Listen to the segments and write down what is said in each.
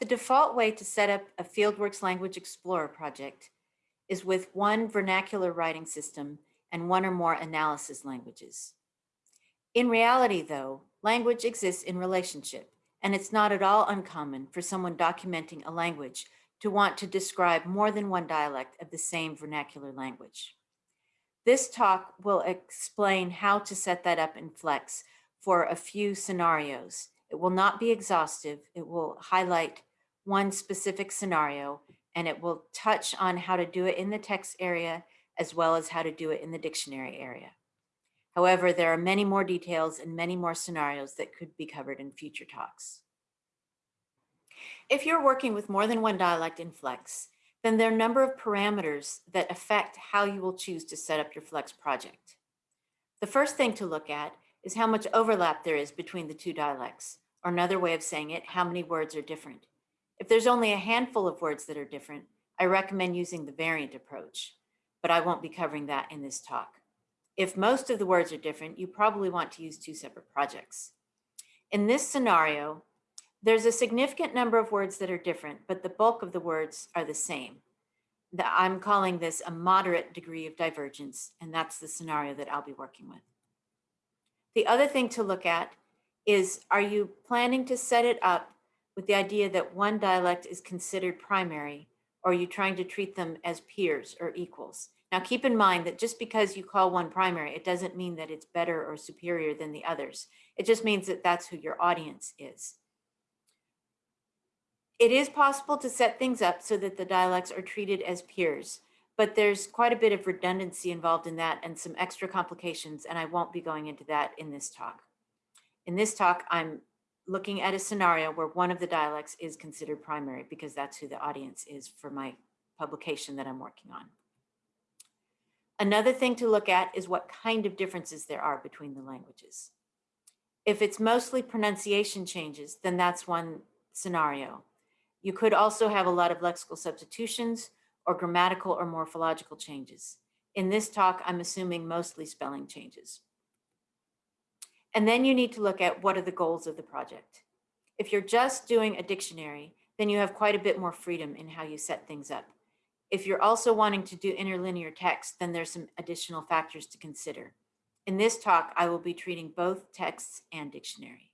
The default way to set up a FieldWorks Language Explorer project is with one vernacular writing system and one or more analysis languages. In reality, though, language exists in relationship, and it's not at all uncommon for someone documenting a language to want to describe more than one dialect of the same vernacular language. This talk will explain how to set that up in Flex for a few scenarios. It will not be exhaustive. It will highlight one specific scenario and it will touch on how to do it in the text area as well as how to do it in the dictionary area. However, there are many more details and many more scenarios that could be covered in future talks. If you're working with more than one dialect in Flex, then there are a number of parameters that affect how you will choose to set up your Flex project. The first thing to look at is how much overlap there is between the two dialects, or another way of saying it, how many words are different. If there's only a handful of words that are different, I recommend using the variant approach, but I won't be covering that in this talk. If most of the words are different, you probably want to use two separate projects. In this scenario, there's a significant number of words that are different, but the bulk of the words are the same. I'm calling this a moderate degree of divergence, and that's the scenario that I'll be working with. The other thing to look at is, are you planning to set it up with the idea that one dialect is considered primary, or are you trying to treat them as peers or equals? Now keep in mind that just because you call one primary, it doesn't mean that it's better or superior than the others. It just means that that's who your audience is. It is possible to set things up so that the dialects are treated as peers, but there's quite a bit of redundancy involved in that and some extra complications, and I won't be going into that in this talk. In this talk, I'm looking at a scenario where one of the dialects is considered primary because that's who the audience is for my publication that I'm working on. Another thing to look at is what kind of differences there are between the languages. If it's mostly pronunciation changes, then that's one scenario. You could also have a lot of lexical substitutions or grammatical or morphological changes. In this talk, I'm assuming mostly spelling changes. And then you need to look at what are the goals of the project. If you're just doing a dictionary, then you have quite a bit more freedom in how you set things up. If you're also wanting to do interlinear text, then there's some additional factors to consider. In this talk, I will be treating both texts and dictionary.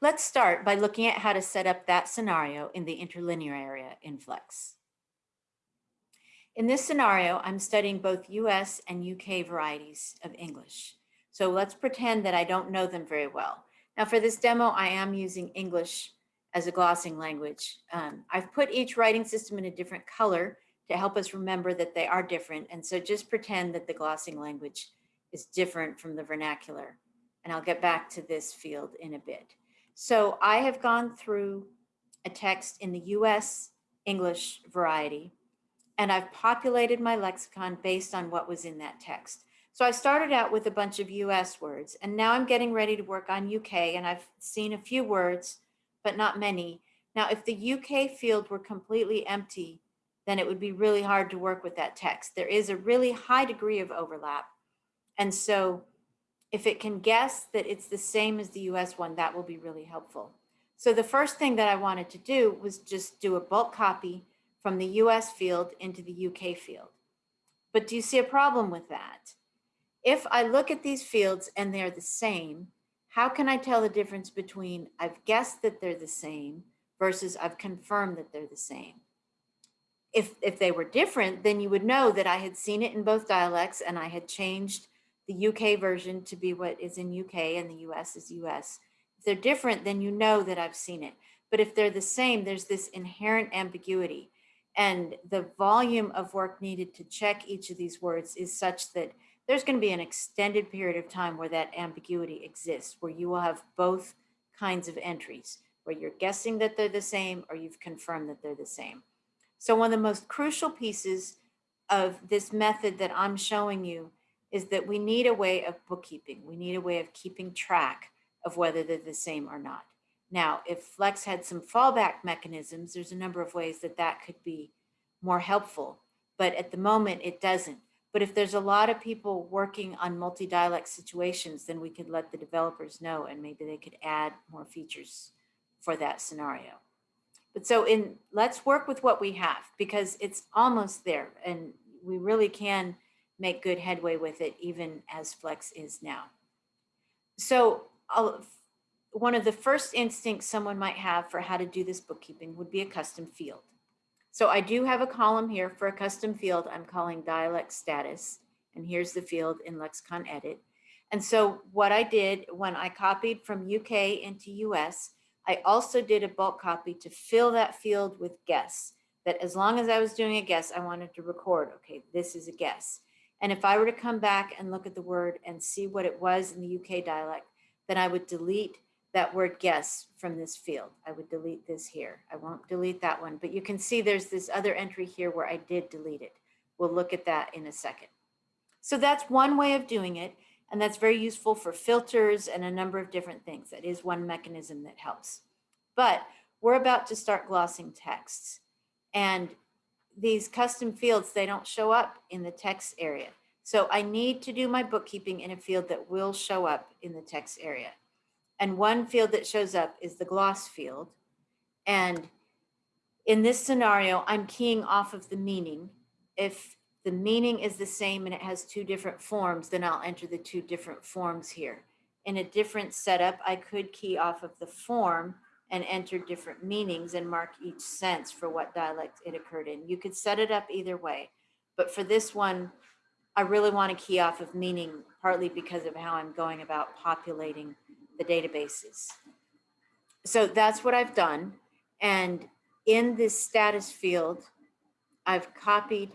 Let's start by looking at how to set up that scenario in the interlinear area in Flex. In this scenario, I'm studying both US and UK varieties of English. So let's pretend that I don't know them very well. Now for this demo, I am using English as a glossing language. Um, I've put each writing system in a different color to help us remember that they are different. And so just pretend that the glossing language is different from the vernacular. And I'll get back to this field in a bit. So I have gone through a text in the US English variety and I've populated my lexicon based on what was in that text. So I started out with a bunch of US words, and now I'm getting ready to work on UK, and I've seen a few words, but not many. Now, if the UK field were completely empty, then it would be really hard to work with that text. There is a really high degree of overlap. And so if it can guess that it's the same as the US one, that will be really helpful. So the first thing that I wanted to do was just do a bulk copy from the US field into the UK field. But do you see a problem with that? If I look at these fields and they're the same, how can I tell the difference between I've guessed that they're the same versus I've confirmed that they're the same? If, if they were different, then you would know that I had seen it in both dialects and I had changed the UK version to be what is in UK and the US is US. If they're different, then you know that I've seen it. But if they're the same, there's this inherent ambiguity. And the volume of work needed to check each of these words is such that there's going to be an extended period of time where that ambiguity exists, where you will have both kinds of entries, where you're guessing that they're the same or you've confirmed that they're the same. So one of the most crucial pieces of this method that I'm showing you is that we need a way of bookkeeping. We need a way of keeping track of whether they're the same or not. Now, if Flex had some fallback mechanisms, there's a number of ways that that could be more helpful, but at the moment it doesn't. But if there's a lot of people working on multi-dialect situations, then we could let the developers know and maybe they could add more features for that scenario. But so in, let's work with what we have because it's almost there and we really can make good headway with it even as Flex is now. So I'll, one of the first instincts someone might have for how to do this bookkeeping would be a custom field. So I do have a column here for a custom field I'm calling dialect status. And here's the field in Lexicon Edit. And so what I did when I copied from UK into US, I also did a bulk copy to fill that field with guess. That as long as I was doing a guess, I wanted to record, okay, this is a guess. And if I were to come back and look at the word and see what it was in the UK dialect, then I would delete that word guess from this field. I would delete this here. I won't delete that one, but you can see there's this other entry here where I did delete it. We'll look at that in a second. So that's one way of doing it. And that's very useful for filters and a number of different things. That is one mechanism that helps. But we're about to start glossing texts. And these custom fields, they don't show up in the text area. So I need to do my bookkeeping in a field that will show up in the text area. And one field that shows up is the gloss field. And in this scenario, I'm keying off of the meaning. If the meaning is the same and it has two different forms, then I'll enter the two different forms here. In a different setup, I could key off of the form and enter different meanings and mark each sense for what dialect it occurred in. You could set it up either way, but for this one, I really want to key off of meaning partly because of how I'm going about populating the databases. So that's what I've done. And in this status field, I've copied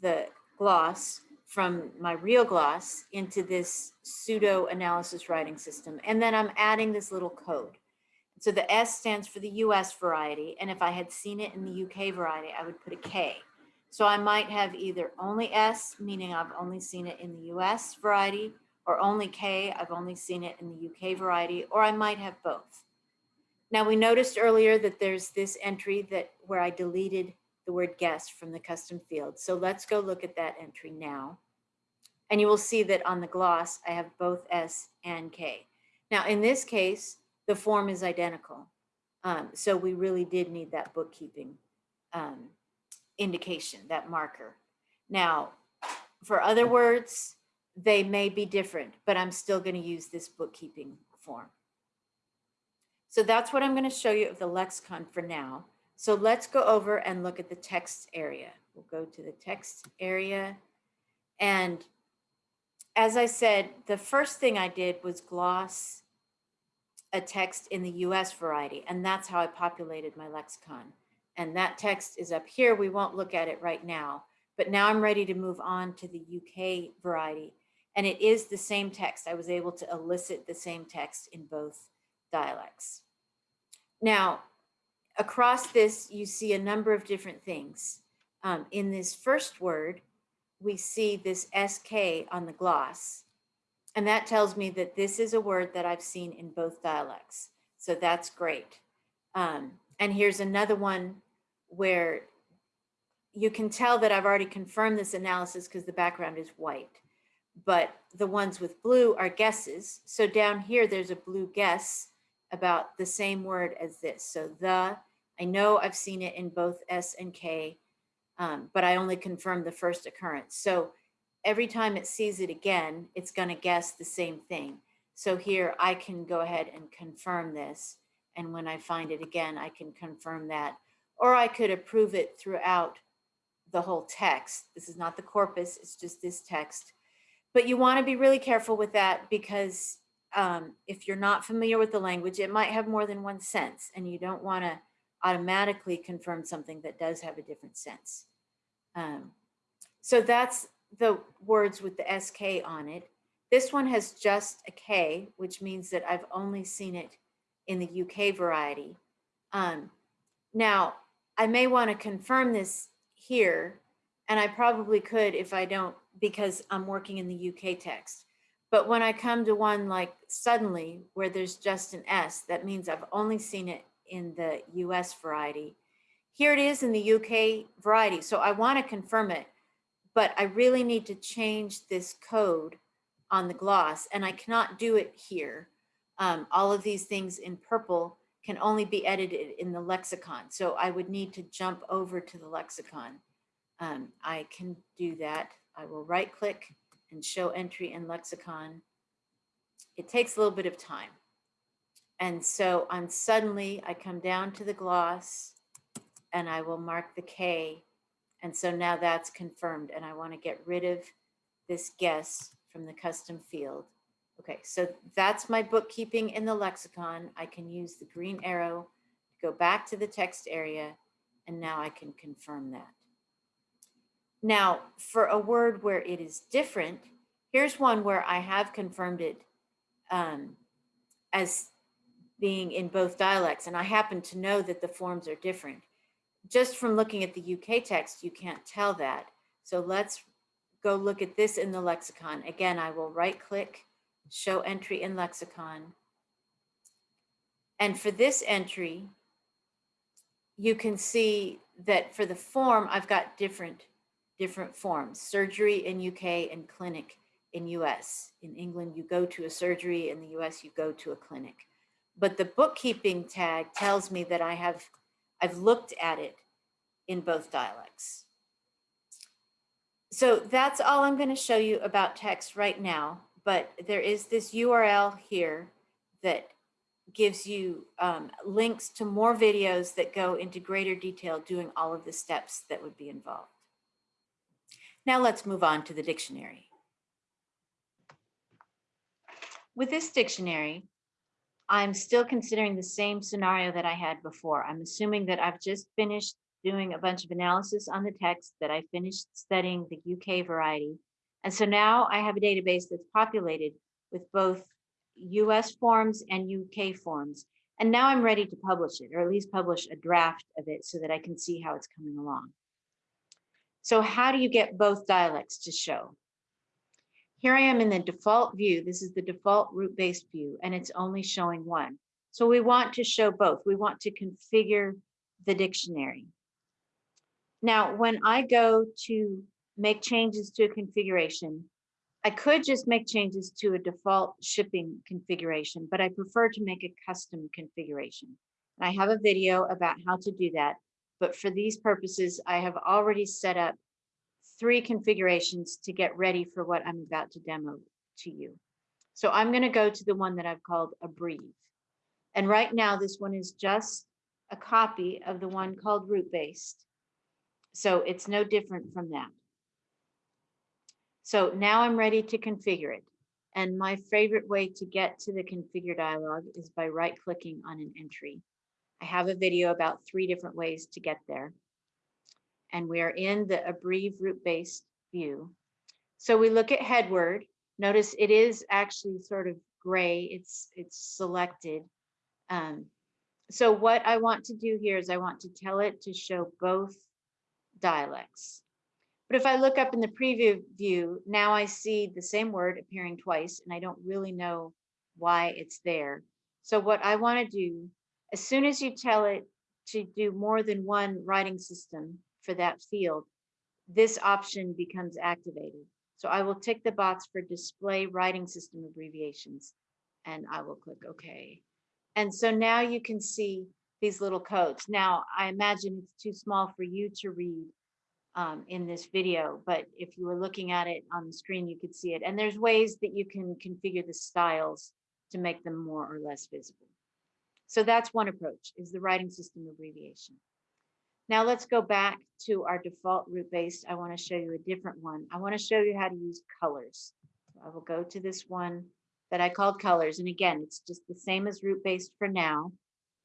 the gloss from my real gloss into this pseudo analysis writing system. And then I'm adding this little code. So the S stands for the US variety. And if I had seen it in the UK variety, I would put a K. So I might have either only S, meaning I've only seen it in the US variety, or only K, I've only seen it in the UK variety, or I might have both. Now we noticed earlier that there's this entry that where I deleted the word guest from the custom field. So let's go look at that entry now. And you will see that on the gloss, I have both S and K. Now in this case, the form is identical. Um, so we really did need that bookkeeping um, indication, that marker. Now, for other words, they may be different, but I'm still going to use this bookkeeping form. So that's what I'm going to show you of the lexicon for now. So let's go over and look at the text area. We'll go to the text area. And as I said, the first thing I did was gloss a text in the US variety, and that's how I populated my lexicon. And that text is up here. We won't look at it right now, but now I'm ready to move on to the UK variety. And it is the same text. I was able to elicit the same text in both dialects. Now, across this, you see a number of different things. Um, in this first word, we see this SK on the gloss. And that tells me that this is a word that I've seen in both dialects. So that's great. Um, and here's another one where you can tell that I've already confirmed this analysis because the background is white. But the ones with blue are guesses. So down here, there's a blue guess about the same word as this. So the, I know I've seen it in both S and K, um, but I only confirmed the first occurrence. So every time it sees it again, it's going to guess the same thing. So here I can go ahead and confirm this. And when I find it again, I can confirm that. Or I could approve it throughout the whole text. This is not the corpus, it's just this text. But you want to be really careful with that because um, if you're not familiar with the language, it might have more than one sense and you don't want to automatically confirm something that does have a different sense. Um, so that's the words with the SK on it. This one has just a K, which means that I've only seen it in the UK variety. Um, now, I may want to confirm this here, and I probably could if I don't, because I'm working in the UK text. But when I come to one like suddenly, where there's just an S, that means I've only seen it in the US variety. Here it is in the UK variety. So I want to confirm it but I really need to change this code on the gloss and I cannot do it here. Um, all of these things in purple can only be edited in the lexicon. So I would need to jump over to the lexicon. Um, I can do that. I will right click and show entry in lexicon. It takes a little bit of time. And so on suddenly I come down to the gloss and I will mark the K. And so now that's confirmed and I want to get rid of this guess from the custom field. Okay, so that's my bookkeeping in the lexicon. I can use the green arrow to go back to the text area, and now I can confirm that. Now, for a word where it is different, here's one where I have confirmed it um, as being in both dialects, and I happen to know that the forms are different. Just from looking at the UK text, you can't tell that. So let's go look at this in the lexicon. Again, I will right click show entry in lexicon. And for this entry, you can see that for the form, I've got different, different forms, surgery in UK and clinic in US. In England, you go to a surgery. In the US, you go to a clinic. But the bookkeeping tag tells me that I have, I've looked at it in both dialects. So that's all I'm going to show you about text right now but there is this URL here that gives you um, links to more videos that go into greater detail doing all of the steps that would be involved. Now let's move on to the dictionary. With this dictionary, I'm still considering the same scenario that I had before. I'm assuming that I've just finished doing a bunch of analysis on the text, that I finished studying the UK variety, and so now I have a database that's populated with both US forms and UK forms. And now I'm ready to publish it, or at least publish a draft of it so that I can see how it's coming along. So how do you get both dialects to show? Here I am in the default view. This is the default root-based view, and it's only showing one. So we want to show both. We want to configure the dictionary. Now, when I go to make changes to a configuration. I could just make changes to a default shipping configuration, but I prefer to make a custom configuration. I have a video about how to do that. But for these purposes, I have already set up three configurations to get ready for what I'm about to demo to you. So I'm going to go to the one that I've called a Abreve. And right now, this one is just a copy of the one called root based. So it's no different from that. So now I'm ready to configure it. And my favorite way to get to the configure dialog is by right clicking on an entry. I have a video about three different ways to get there. And we are in the Abreve root based view. So we look at headword. Notice it is actually sort of gray. It's it's selected. Um, so what I want to do here is I want to tell it to show both dialects. But if I look up in the preview view, now I see the same word appearing twice and I don't really know why it's there. So what I want to do, as soon as you tell it to do more than one writing system for that field, this option becomes activated. So I will tick the box for display writing system abbreviations and I will click OK. And so now you can see these little codes. Now, I imagine it's too small for you to read um, in this video, but if you were looking at it on the screen, you could see it. And there's ways that you can configure the styles to make them more or less visible. So that's one approach is the writing system abbreviation. Now let's go back to our default root based. I want to show you a different one. I want to show you how to use colors. I will go to this one that I called colors. And again, it's just the same as root based for now.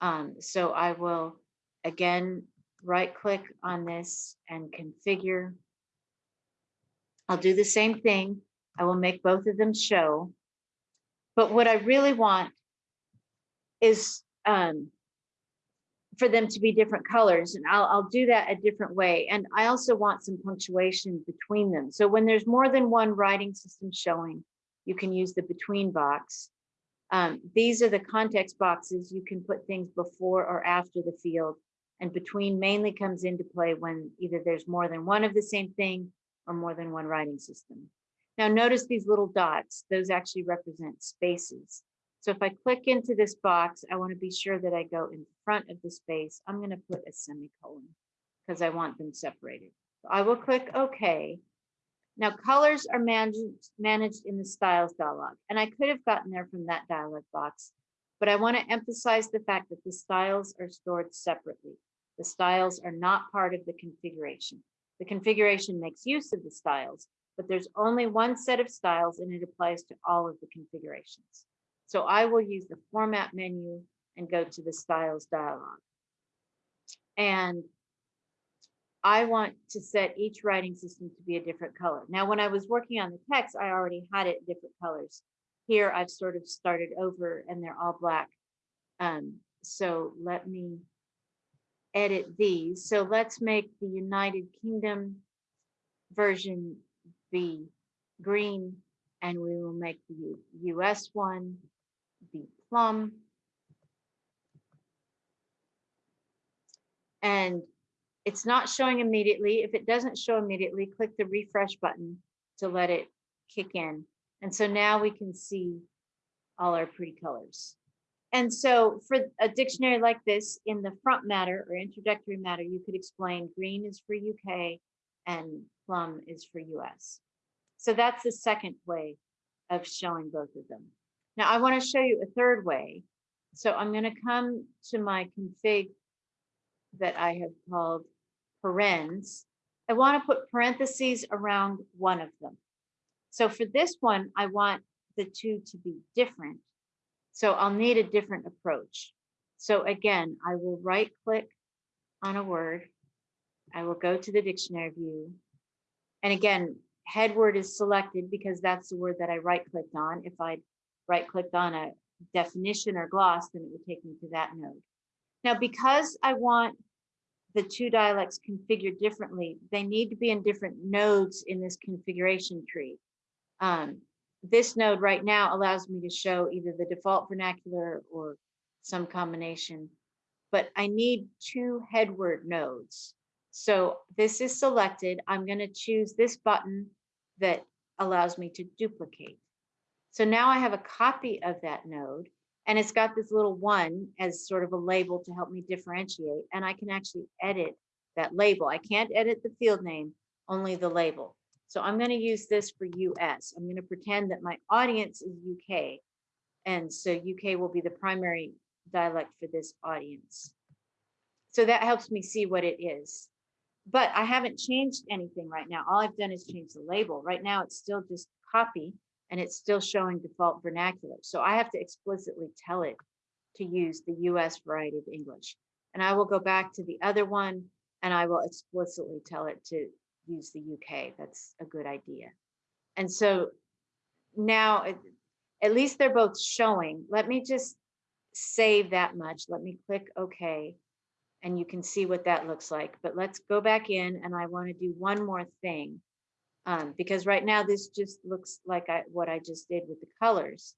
Um, so I will again right click on this and configure. I'll do the same thing. I will make both of them show. But what I really want is um, for them to be different colors and I'll, I'll do that a different way. And I also want some punctuation between them. So when there's more than one writing system showing, you can use the between box. Um, these are the context boxes. You can put things before or after the field and between mainly comes into play when either there's more than one of the same thing or more than one writing system. Now notice these little dots, those actually represent spaces. So if I click into this box, I want to be sure that I go in front of the space. I'm going to put a semicolon because I want them separated. So I will click OK. Now colors are managed, managed in the styles dialog, and I could have gotten there from that dialog box, but I want to emphasize the fact that the styles are stored separately. The styles are not part of the configuration. The configuration makes use of the styles, but there's only one set of styles and it applies to all of the configurations. So I will use the format menu and go to the styles dialog. And I want to set each writing system to be a different color. Now, when I was working on the text, I already had it different colors. Here, I've sort of started over and they're all black. Um, so let me edit these. So let's make the United Kingdom version be green and we will make the US one be plum. And it's not showing immediately. If it doesn't show immediately, click the refresh button to let it kick in. And so now we can see all our pretty colors. And so for a dictionary like this, in the front matter or introductory matter, you could explain green is for UK and plum is for US. So that's the second way of showing both of them. Now I want to show you a third way. So I'm going to come to my config that I have called parens. I want to put parentheses around one of them. So for this one, I want the two to be different. So I'll need a different approach. So again, I will right click on a word. I will go to the dictionary view. And again, head word is selected because that's the word that I right clicked on. If I right clicked on a definition or gloss, then it would take me to that node. Now, because I want the two dialects configured differently, they need to be in different nodes in this configuration tree. Um, this node right now allows me to show either the default vernacular or some combination, but I need two headword nodes. So this is selected. I'm going to choose this button that allows me to duplicate. So now I have a copy of that node and it's got this little one as sort of a label to help me differentiate. And I can actually edit that label. I can't edit the field name, only the label. So I'm going to use this for US. I'm going to pretend that my audience is UK. And so UK will be the primary dialect for this audience. So that helps me see what it is. But I haven't changed anything right now. All I've done is change the label. Right now, it's still just copy and it's still showing default vernacular. So I have to explicitly tell it to use the US variety of English. And I will go back to the other one and I will explicitly tell it to use the UK. That's a good idea. And so now, at least they're both showing. Let me just save that much. Let me click OK. And you can see what that looks like. But let's go back in and I want to do one more thing. Um, because right now this just looks like I, what I just did with the colors.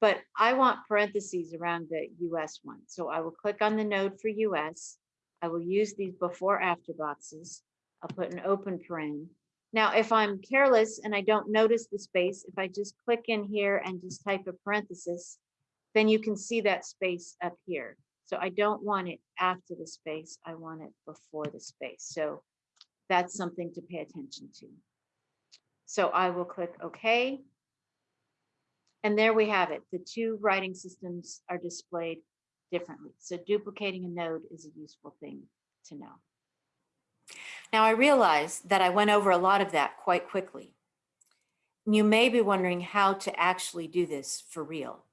But I want parentheses around the US one. So I will click on the node for US. I will use these before after boxes. I'll put an open paren. Now, if I'm careless and I don't notice the space, if I just click in here and just type a parenthesis, then you can see that space up here. So I don't want it after the space, I want it before the space. So that's something to pay attention to. So I will click OK. And there we have it. The two writing systems are displayed differently. So duplicating a node is a useful thing to know. Now I realize that I went over a lot of that quite quickly. You may be wondering how to actually do this for real.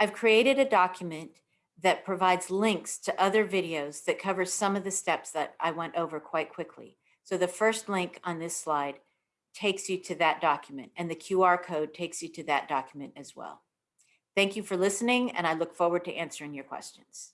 I've created a document that provides links to other videos that cover some of the steps that I went over quite quickly. So the first link on this slide takes you to that document and the QR code takes you to that document as well. Thank you for listening and I look forward to answering your questions.